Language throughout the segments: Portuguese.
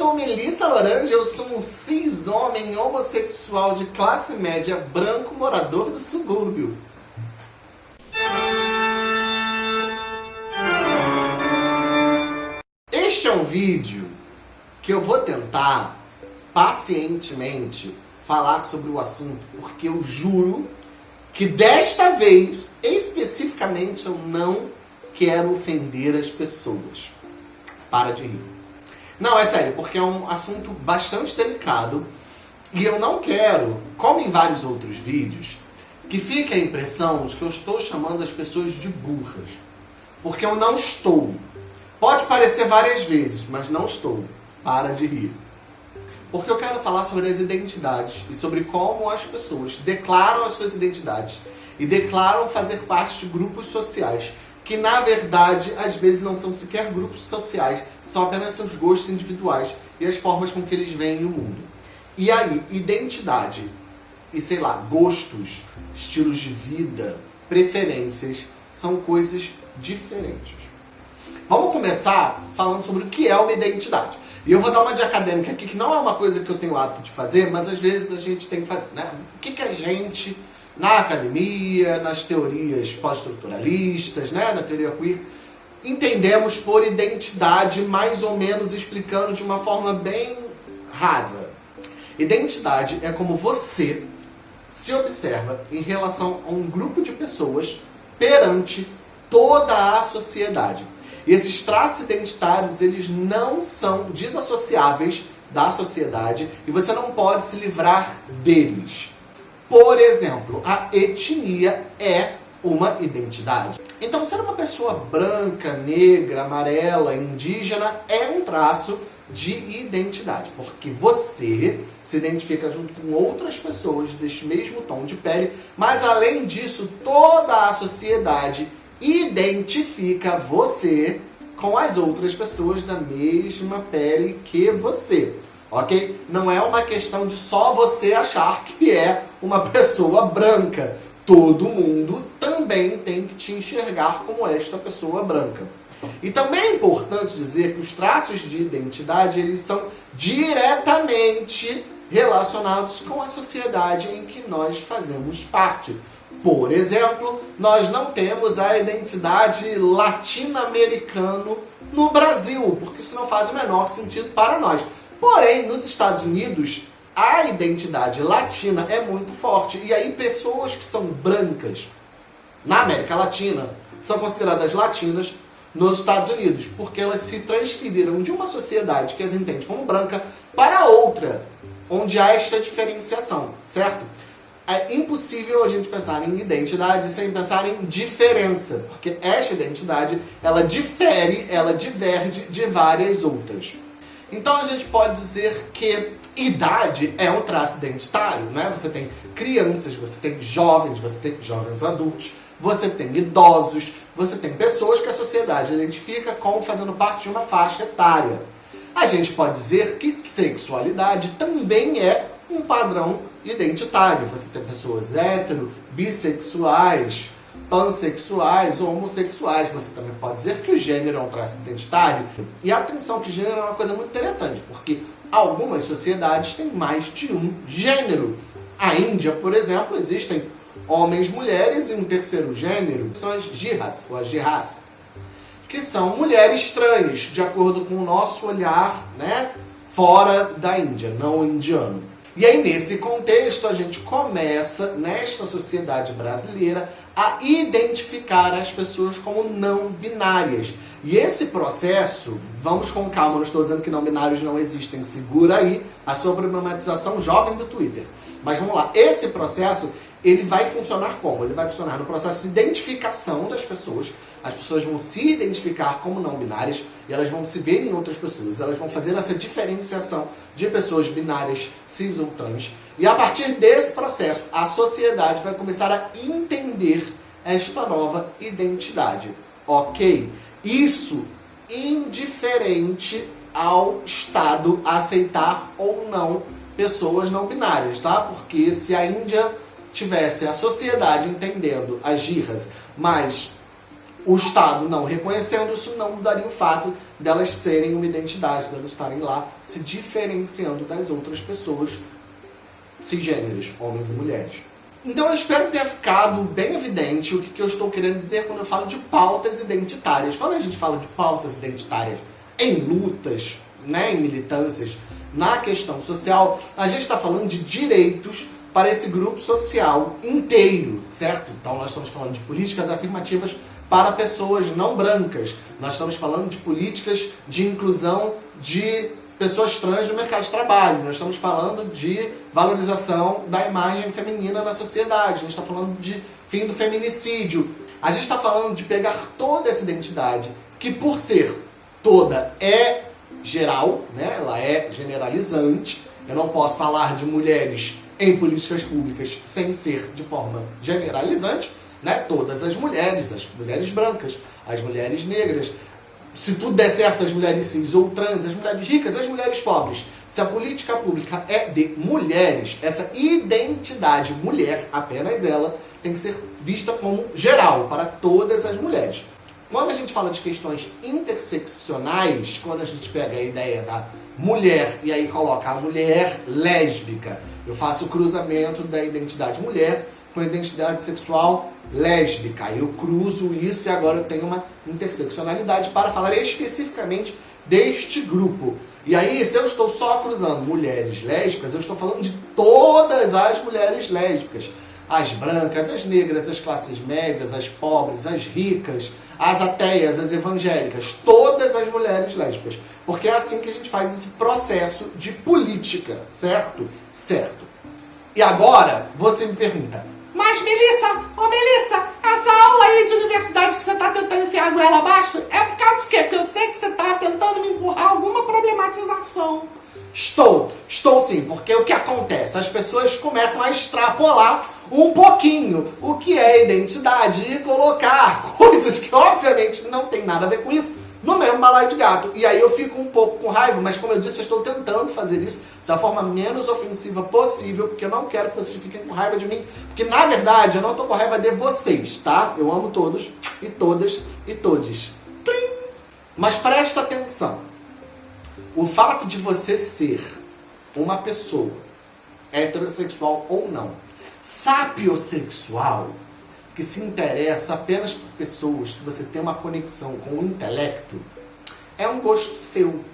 sou Melissa Lorange, eu sou um cis-homem homossexual de classe média branco morador do subúrbio. Este é um vídeo que eu vou tentar pacientemente falar sobre o assunto, porque eu juro que desta vez, especificamente, eu não quero ofender as pessoas. Para de rir. Não, é sério, porque é um assunto bastante delicado e eu não quero, como em vários outros vídeos, que fique a impressão de que eu estou chamando as pessoas de burras. Porque eu não estou. Pode parecer várias vezes, mas não estou. Para de rir. Porque eu quero falar sobre as identidades e sobre como as pessoas declaram as suas identidades e declaram fazer parte de grupos sociais que na verdade às vezes não são sequer grupos sociais, são apenas seus gostos individuais e as formas com que eles veem o mundo. E aí, identidade e sei lá, gostos, estilos de vida, preferências são coisas diferentes. Vamos começar falando sobre o que é uma identidade. E eu vou dar uma de acadêmica aqui, que não é uma coisa que eu tenho o hábito de fazer, mas às vezes a gente tem que fazer. Né? O que, que a gente na academia, nas teorias pós-estruturalistas, né, na teoria queer, entendemos por identidade mais ou menos explicando de uma forma bem rasa. Identidade é como você se observa em relação a um grupo de pessoas perante toda a sociedade. E esses traços identitários, eles não são desassociáveis da sociedade e você não pode se livrar deles. Por exemplo, a etnia é uma identidade. Então, ser uma pessoa branca, negra, amarela, indígena é um traço de identidade, porque você se identifica junto com outras pessoas deste mesmo tom de pele, mas além disso, toda a sociedade identifica você com as outras pessoas da mesma pele que você ok? Não é uma questão de só você achar que é uma pessoa branca. Todo mundo também tem que te enxergar como esta pessoa branca. E também é importante dizer que os traços de identidade eles são diretamente relacionados com a sociedade em que nós fazemos parte. Por exemplo, nós não temos a identidade latino-americano no Brasil, porque isso não faz o menor sentido para nós. Porém, nos Estados Unidos, a identidade latina é muito forte. E aí pessoas que são brancas na América Latina são consideradas latinas nos Estados Unidos, porque elas se transferiram de uma sociedade que as entende como branca para outra, onde há esta diferenciação, certo? É impossível a gente pensar em identidade sem pensar em diferença, porque esta identidade, ela difere, ela diverge de várias outras. Então a gente pode dizer que idade é um traço identitário, né? Você tem crianças, você tem jovens, você tem jovens adultos, você tem idosos, você tem pessoas que a sociedade identifica como fazendo parte de uma faixa etária. A gente pode dizer que sexualidade também é um padrão identitário. Você tem pessoas hétero, bissexuais, pansexuais ou homossexuais. Você também pode dizer que o gênero é um traço identitário. E atenção que gênero é uma coisa muito interessante, porque algumas sociedades têm mais de um gênero. A Índia, por exemplo, existem homens, mulheres e um terceiro gênero, são as jihas, ou as jihas, que são mulheres trans, de acordo com o nosso olhar né, fora da Índia, não indiano. E aí, nesse contexto, a gente começa, nesta sociedade brasileira, a identificar as pessoas como não binárias. E esse processo, vamos com calma, não estou dizendo que não binários não existem, segura aí a sua problematização jovem do Twitter. Mas vamos lá, esse processo, ele vai funcionar como? Ele vai funcionar no processo de identificação das pessoas. As pessoas vão se identificar como não binárias e elas vão se ver em outras pessoas. Elas vão fazer essa diferenciação de pessoas binárias, cis ou trans. E a partir desse processo, a sociedade vai começar a entender esta nova identidade. Ok? Isso indiferente ao Estado aceitar ou não pessoas não binárias, tá? Porque se a Índia tivesse a sociedade entendendo as girras, mas o Estado não reconhecendo, isso não mudaria o fato delas serem uma identidade, delas estarem lá se diferenciando das outras pessoas cisgêneros, homens e mulheres. Então eu espero ter ficado bem evidente o que, eu estou querendo dizer quando eu falo de pautas identitárias. Quando a gente fala de pautas identitárias em lutas, né, em militâncias, na questão social, a gente está falando de direitos para esse grupo social inteiro, certo? Então nós estamos falando de políticas afirmativas para pessoas não brancas. Nós estamos falando de políticas de inclusão de pessoas trans no mercado de trabalho. Nós estamos falando de valorização da imagem feminina na sociedade. A gente está falando de fim do feminicídio. A gente está falando de pegar toda essa identidade, que por ser toda é geral, né? ela é generalizante. Eu não posso falar de mulheres em políticas públicas sem ser de forma generalizante né? Todas as mulheres, as mulheres brancas, as mulheres negras, se tudo der certo, as mulheres cis ou trans, as mulheres ricas, as mulheres pobres. Se a política pública é de mulheres, essa identidade mulher, apenas ela, tem que ser vista como geral, para todas as mulheres. Quando a gente fala de questões interseccionais, quando a gente pega a ideia da mulher e aí coloca a mulher lésbica, eu faço o cruzamento da identidade mulher com a identidade sexual lésbica. Eu cruzo isso e agora eu tenho uma interseccionalidade para falar especificamente deste grupo. E aí, se eu estou só cruzando mulheres lésbicas, eu estou falando de todas as mulheres lésbicas. As brancas, as negras, as classes médias, as pobres, as ricas, as ateias, as evangélicas, todas as mulheres lésbicas. Porque é assim que a gente faz esse processo de política, certo? Certo. E agora, você me pergunta, mas, Melissa, ô Melissa, essa aula aí de universidade que você tá tentando enfiar a goela abaixo é por causa de quê? Porque eu sei que você tá tentando me empurrar alguma problematização. Estou, estou sim, porque o que acontece? As pessoas começam a extrapolar um pouquinho o que é identidade e colocar coisas que obviamente não tem nada a ver com isso no mesmo balaio de gato. E aí eu fico um pouco com raiva, mas como eu disse, eu estou tentando fazer isso da forma menos ofensiva possível, porque eu não quero que vocês fiquem com raiva de mim, porque na verdade eu não estou com raiva de vocês, tá? Eu amo todos e todas e todes. Mas presta atenção. O fato de você ser uma pessoa heterossexual ou não, sapiosexual, que se interessa apenas por pessoas que você tem uma conexão com o intelecto, é um gosto seu.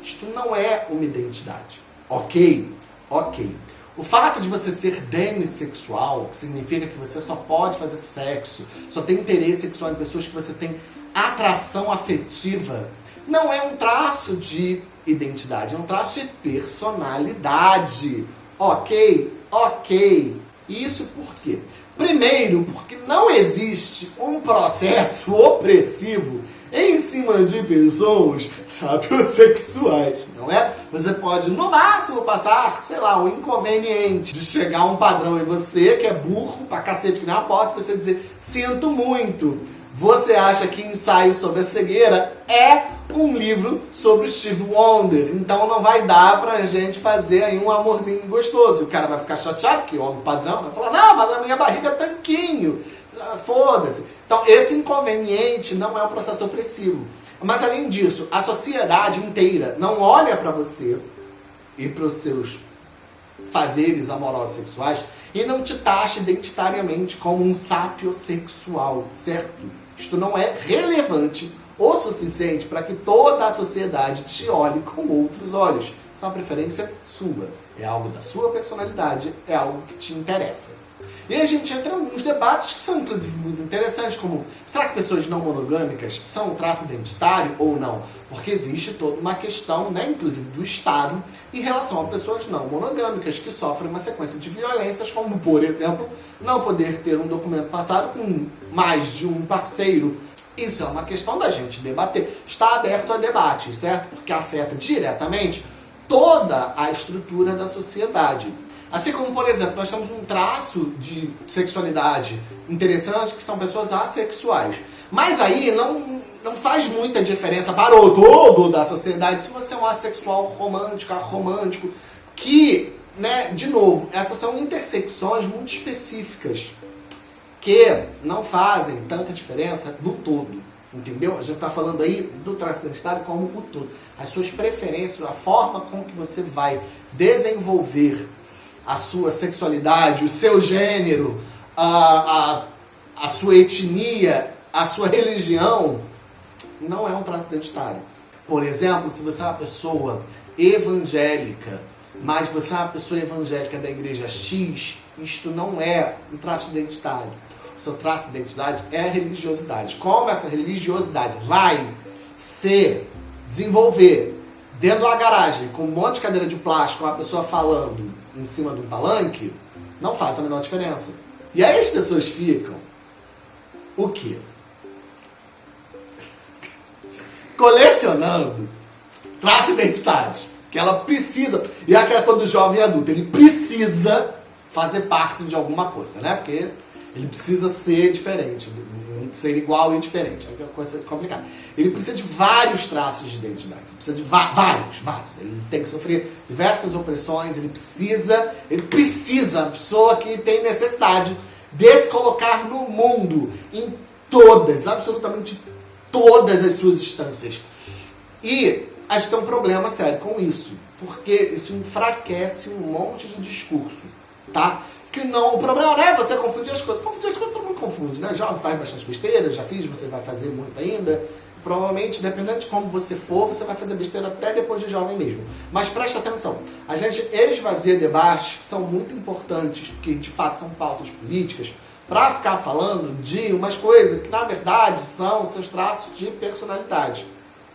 Isto não é uma identidade. Ok? Ok. O fato de você ser demissexual significa que você só pode fazer sexo, só tem interesse sexual em pessoas que você tem atração afetiva. Não é um traço de identidade, é um traço de personalidade. Ok? Ok. Isso por quê? Primeiro, porque não existe um processo opressivo em cima de pessoas sapiosexuais, não é? Você pode, no máximo, passar, sei lá, um inconveniente de chegar a um padrão e você, que é burro pra cacete que nem a porta, você dizer, sinto muito. Você acha que ensaio sobre a cegueira é um livro sobre o Steve Wonder. Então não vai dar pra gente fazer aí um amorzinho gostoso. E o cara vai ficar chateado, que homem padrão, vai falar, não, mas a minha barriga é tanquinho. Ah, foda-se. Então esse inconveniente não é um processo opressivo. Mas além disso, a sociedade inteira não olha para você e para os seus fazeres amorosos sexuais e não te taxa identitariamente como um sapiosexual, certo? Isto não é relevante o suficiente para que toda a sociedade te olhe com outros olhos. Isso é uma preferência sua, é algo da sua personalidade, é algo que te interessa. E a gente entra em alguns debates que são, inclusive, muito interessantes, como será que pessoas não monogâmicas são um traço identitário ou não? Porque existe toda uma questão, né, inclusive do Estado, em relação a pessoas não monogâmicas que sofrem uma sequência de violências, como, por exemplo, não poder ter um documento passado com mais de um parceiro isso é uma questão da gente debater. Está aberto a debate, certo? Porque afeta diretamente toda a estrutura da sociedade. Assim como, por exemplo, nós temos um traço de sexualidade interessante que são pessoas assexuais. Mas aí não, não faz muita diferença para o todo da sociedade se você é um assexual romântico, romântico, que, né, de novo, essas são intersecções muito específicas porque não fazem tanta diferença no todo. Entendeu? A gente está falando aí do traço identitário como o todo. As suas preferências, a forma com que você vai desenvolver a sua sexualidade, o seu gênero, a, a, a sua etnia, a sua religião, não é um traço identitário. Por exemplo, se você é uma pessoa evangélica, mas você é uma pessoa evangélica da igreja X, isto não é um traço identitário seu traço de identidade é a religiosidade. Como essa religiosidade vai se desenvolver dentro de uma garagem com um monte de cadeira de plástico, uma pessoa falando em cima de um palanque, não faz a menor diferença. E aí as pessoas ficam o quê? Colecionando traços identitários. Que ela precisa. E é aquela coisa do jovem adulto. Ele precisa fazer parte de alguma coisa, né? Porque ele precisa ser diferente, ser igual e diferente. É uma coisa complicada. Ele precisa de vários traços de identidade. Ele precisa de vários, vários. Ele tem que sofrer diversas opressões. Ele precisa, ele precisa, a pessoa que tem necessidade de se colocar no mundo em todas, absolutamente todas as suas instâncias. E a gente tem um problema sério com isso, porque isso enfraquece um monte de discurso, tá? Que não. O problema não é você confundir as coisas. Confundir as coisas todo mundo confunde, né? Já faz bastante besteira, já fiz, você vai fazer muito ainda. Provavelmente, dependendo de como você for, você vai fazer besteira até depois de jovem mesmo. Mas preste atenção, a gente esvazia debates que são muito importantes, que de fato são pautas políticas, para ficar falando de umas coisas que na verdade são seus traços de personalidade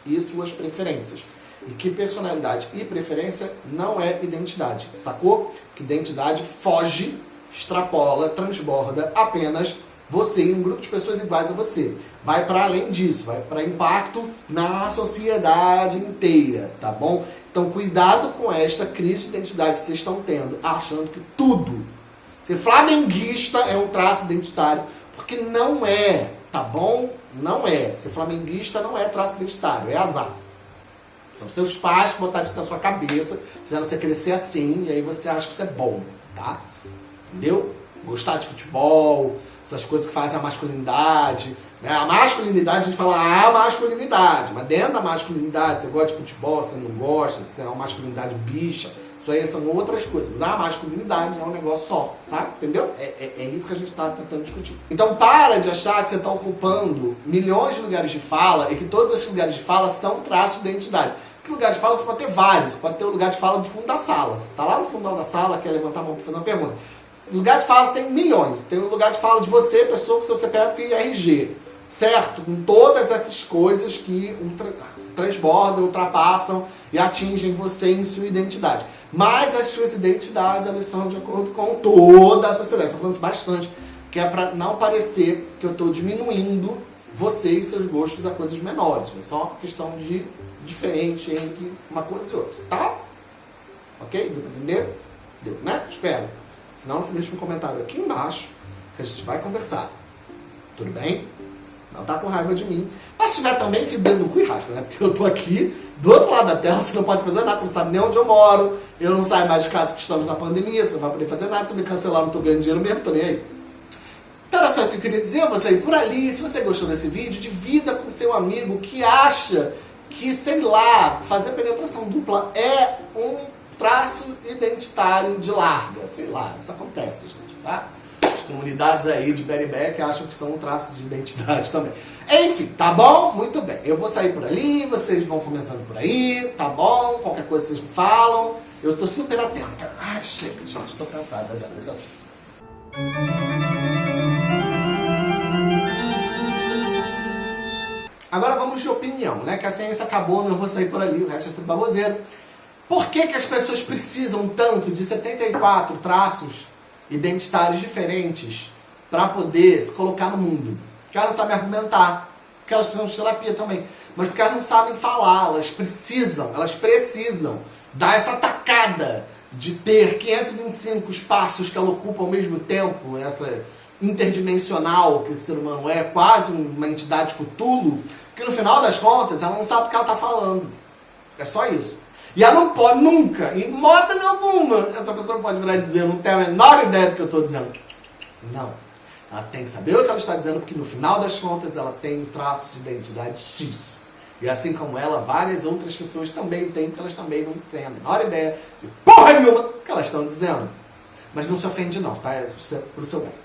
e suas preferências. E que personalidade e preferência não é identidade, sacou? Que identidade foge, extrapola, transborda apenas você e um grupo de pessoas iguais a você. Vai para além disso, vai para impacto na sociedade inteira, tá bom? Então cuidado com esta crise de identidade que vocês estão tendo, achando que tudo, ser flamenguista é um traço identitário, porque não é, tá bom? Não é. Ser flamenguista não é traço identitário, é azar. São seus pais que botaram isso na sua cabeça, fizeram você crescer assim, e aí você acha que isso é bom, tá? Entendeu? Gostar de futebol, essas coisas que fazem a masculinidade. Né? A masculinidade, a gente fala, ah, masculinidade, mas dentro da masculinidade, você gosta de futebol, você não gosta, você é uma masculinidade bicha, isso aí são outras coisas. Mas a masculinidade é um negócio só, sabe? Entendeu? É, é, é isso que a gente está tentando discutir. Então para de achar que você está ocupando milhões de lugares de fala e que todos esses lugares de fala são traços de identidade. Lugar de fala você pode ter vários. Pode ter o lugar de fala do fundo da sala. Você está lá no fundo da sala, quer levantar a mão para fazer uma pergunta. Lugar de fala tem milhões. Tem o lugar de fala de você, pessoa com seu CPF e RG. Certo? Com todas essas coisas que ultra, transbordam, ultrapassam e atingem você em sua identidade. Mas as suas identidades, elas são de acordo com toda a sociedade. Estou falando isso bastante, que é para não parecer que eu estou diminuindo você e seus gostos a coisas menores. É só questão de diferente entre uma coisa e outra, tá? Ok? Deu para entender? Deu, né? Espero. Senão você deixa um comentário aqui embaixo que a gente vai conversar. Tudo bem? Não tá com raiva de mim. Mas se estiver também, fidando no cu e raspa, né? Porque eu tô aqui do outro lado da tela, você não pode fazer nada, você não sabe nem onde eu moro, eu não saio mais de casa porque estamos na pandemia, você não vai poder fazer nada, se me cancelar, não tô ganhando dinheiro mesmo, tô nem aí. Então era só isso que eu queria dizer, você aí por ali, se você gostou desse vídeo, divida com seu amigo que acha que, sei lá, fazer penetração dupla é um traço identitário de larga, sei lá, isso acontece, gente, tá? comunidades aí de Berry acham que são um traço de identidade também. Enfim, tá bom? Muito bem. Eu vou sair por ali, vocês vão comentando por aí, tá bom? Qualquer coisa vocês me falam. Eu tô super atenta. Ai, chega, gente, tô cansada já desse assunto. Agora vamos de opinião, né? Que a ciência acabou, eu vou sair por ali, o resto é tudo baboseiro. Por que, que as pessoas precisam tanto de 74 traços identitários diferentes para poder se colocar no mundo. Porque elas não sabem argumentar, porque elas precisam de terapia também, mas porque elas não sabem falar, elas precisam, elas precisam dar essa tacada de ter 525 espaços que ela ocupa ao mesmo tempo, essa interdimensional que esse ser humano é, quase uma entidade cutulo, que no final das contas ela não sabe o que ela está falando. É só isso. E ela não pode nunca, em moda alguma, essa pessoa pode virar e dizer, não tenho a menor ideia do que eu estou dizendo. Não. Ela tem que saber o que ela está dizendo, porque no final das contas ela tem um traço de identidade X. E assim como ela, várias outras pessoas também têm, porque elas também não têm a menor ideia de porra nenhuma que elas estão dizendo. Mas não se ofende não, tá? É pro seu bem.